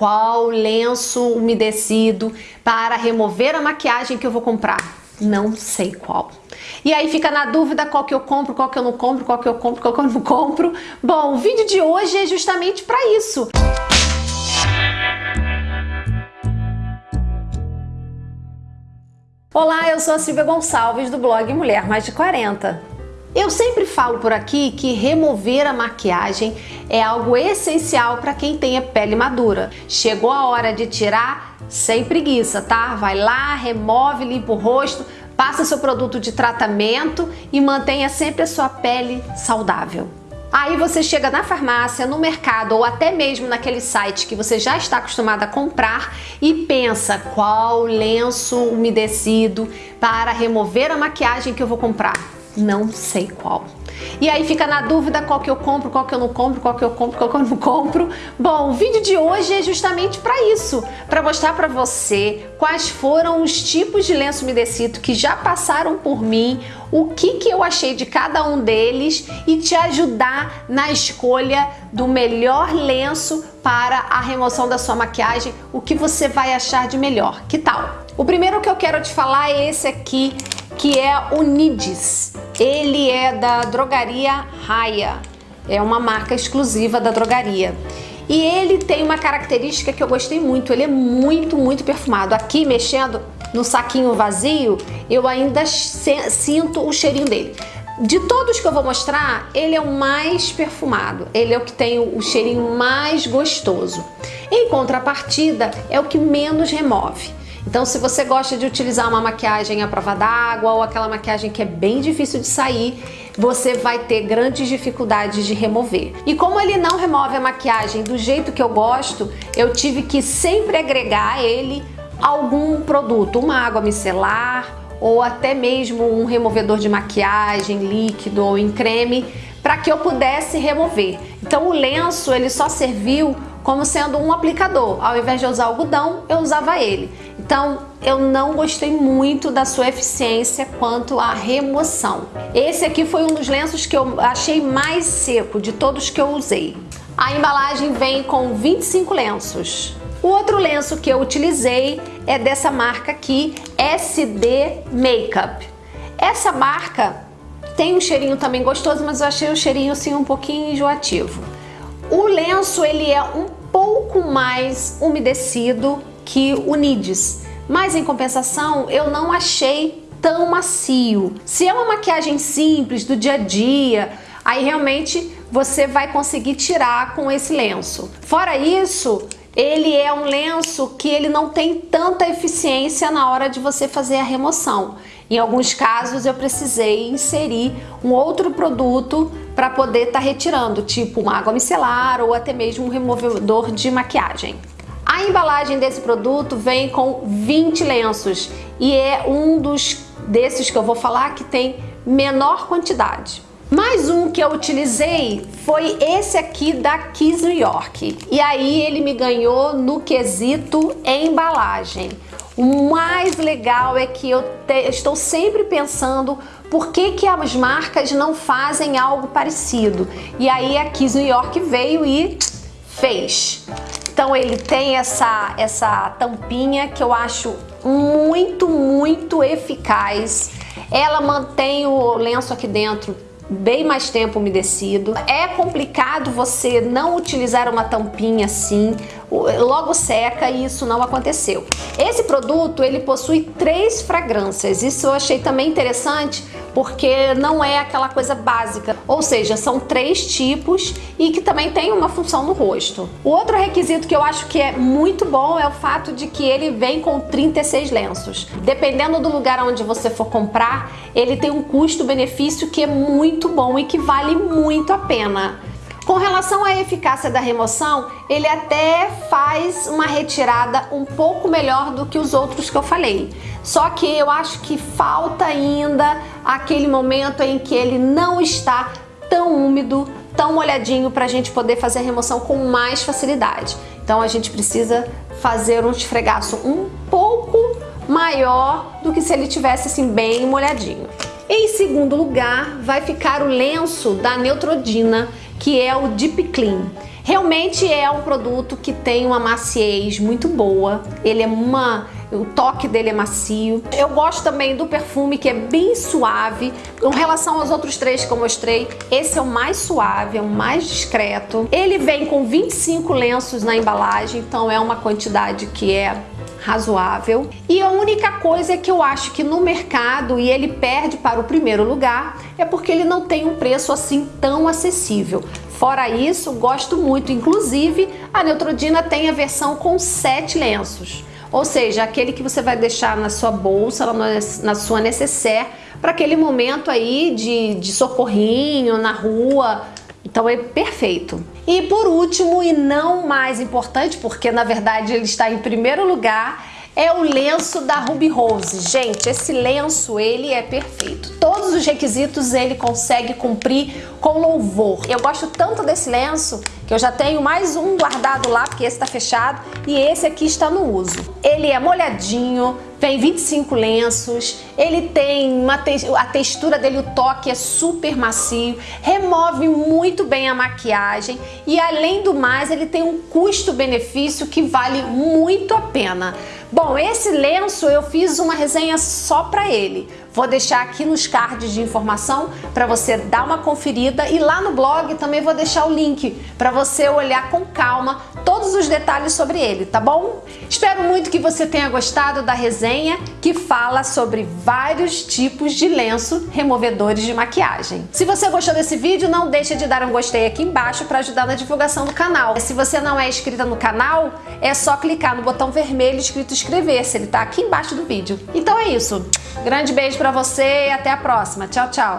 qual lenço umedecido para remover a maquiagem que eu vou comprar. Não sei qual. E aí fica na dúvida qual que eu compro, qual que eu não compro, qual que eu compro, qual que eu não compro. Bom, o vídeo de hoje é justamente para isso. Olá, eu sou a Silvia Gonçalves do blog Mulher Mais de 40. Eu sempre falo por aqui que remover a maquiagem é algo essencial para quem tem a pele madura. Chegou a hora de tirar sem preguiça, tá? Vai lá, remove, limpa o rosto, passa seu produto de tratamento e mantenha sempre a sua pele saudável. Aí você chega na farmácia, no mercado ou até mesmo naquele site que você já está acostumado a comprar e pensa qual lenço umedecido para remover a maquiagem que eu vou comprar. Não sei qual. E aí fica na dúvida qual que eu compro, qual que eu não compro, qual que eu compro, qual que eu não compro. Bom, o vídeo de hoje é justamente para isso, para mostrar para você quais foram os tipos de lenço umedecido que já passaram por mim, o que, que eu achei de cada um deles e te ajudar na escolha do melhor lenço para a remoção da sua maquiagem, o que você vai achar de melhor. Que tal? O primeiro que eu quero te falar é esse aqui, que é o Nidis. Ele é da drogaria Raia, é uma marca exclusiva da drogaria. E ele tem uma característica que eu gostei muito, ele é muito, muito perfumado. Aqui, mexendo no saquinho vazio, eu ainda sinto o cheirinho dele. De todos que eu vou mostrar, ele é o mais perfumado, ele é o que tem o cheirinho mais gostoso. Em contrapartida, é o que menos remove. Então se você gosta de utilizar uma maquiagem à prova d'água ou aquela maquiagem que é bem difícil de sair, você vai ter grandes dificuldades de remover. E como ele não remove a maquiagem do jeito que eu gosto, eu tive que sempre agregar a ele algum produto, uma água micelar ou até mesmo um removedor de maquiagem líquido ou em creme para que eu pudesse remover. Então o lenço ele só serviu como sendo um aplicador. Ao invés de usar algodão, eu usava ele. Então, eu não gostei muito da sua eficiência quanto à remoção. Esse aqui foi um dos lenços que eu achei mais seco de todos que eu usei. A embalagem vem com 25 lenços. O outro lenço que eu utilizei é dessa marca aqui, SD Makeup. Essa marca tem um cheirinho também gostoso, mas eu achei o cheirinho assim um pouquinho enjoativo. O lenço ele é um pouco mais umedecido que o Nidis, mas em compensação eu não achei tão macio. Se é uma maquiagem simples do dia a dia, aí realmente você vai conseguir tirar com esse lenço. Fora isso, ele é um lenço que ele não tem tanta eficiência na hora de você fazer a remoção. Em alguns casos eu precisei inserir um outro produto para poder estar tá retirando, tipo uma água micelar ou até mesmo um removedor de maquiagem. A embalagem desse produto vem com 20 lenços e é um dos desses que eu vou falar que tem menor quantidade. Mais um que eu utilizei foi esse aqui da Kiss New York. E aí ele me ganhou no quesito embalagem. O mais legal é que eu estou sempre pensando por que, que as marcas não fazem algo parecido. E aí a Kiss New York veio e fez. Então ele tem essa, essa tampinha que eu acho muito, muito eficaz. Ela mantém o lenço aqui dentro bem mais tempo umedecido. É complicado você não utilizar uma tampinha assim, logo seca e isso não aconteceu. Esse produto ele possui três fragrâncias, isso eu achei também interessante porque não é aquela coisa básica, ou seja, são três tipos e que também tem uma função no rosto. O outro requisito que eu acho que é muito bom é o fato de que ele vem com 36 lenços. Dependendo do lugar onde você for comprar, ele tem um custo-benefício que é muito bom e que vale muito a pena. Com relação à eficácia da remoção, ele até faz uma retirada um pouco melhor do que os outros que eu falei. Só que eu acho que falta ainda aquele momento em que ele não está tão úmido, tão molhadinho para a gente poder fazer a remoção com mais facilidade. Então a gente precisa fazer um esfregaço um pouco maior do que se ele tivesse assim bem molhadinho. Em segundo lugar, vai ficar o lenço da Neutrodina, que é o Deep Clean. Realmente é um produto que tem uma maciez muito boa, ele é uma o toque dele é macio. Eu gosto também do perfume que é bem suave. Com relação aos outros três que eu mostrei, esse é o mais suave, é o mais discreto. Ele vem com 25 lenços na embalagem, então é uma quantidade que é razoável. E a única coisa é que eu acho que no mercado, e ele perde para o primeiro lugar, é porque ele não tem um preço assim tão acessível. Fora isso, gosto muito. Inclusive, a Neutrodina tem a versão com sete lenços. Ou seja, aquele que você vai deixar na sua bolsa, na sua necessaire, para aquele momento aí de, de socorrinho na rua, então é perfeito. E por último, e não mais importante, porque na verdade ele está em primeiro lugar, é o lenço da Ruby Rose. Gente, esse lenço, ele é perfeito. Todos os requisitos ele consegue cumprir com louvor. Eu gosto tanto desse lenço que eu já tenho mais um guardado lá, porque esse está fechado, e esse aqui está no uso. Ele é molhadinho, vem 25 lenços, ele tem uma te a textura dele, o toque é super macio, remove muito bem a maquiagem e além do mais ele tem um custo-benefício que vale muito a pena. Bom, esse lenço eu fiz uma resenha só para ele. Vou deixar aqui nos cards de informação para você dar uma conferida e lá no blog também vou deixar o link para você olhar com calma todos os detalhes sobre ele, tá bom? Espero muito que você tenha gostado da resenha que fala sobre vários tipos de lenço removedores de maquiagem. Se você gostou desse vídeo, não deixe de dar um gostei aqui embaixo para ajudar na divulgação do canal. Se você não é inscrita no canal, é só clicar no botão vermelho escrito inscrever-se, ele tá aqui embaixo do vídeo. Então é isso. Grande beijo para você e até a próxima. Tchau, tchau.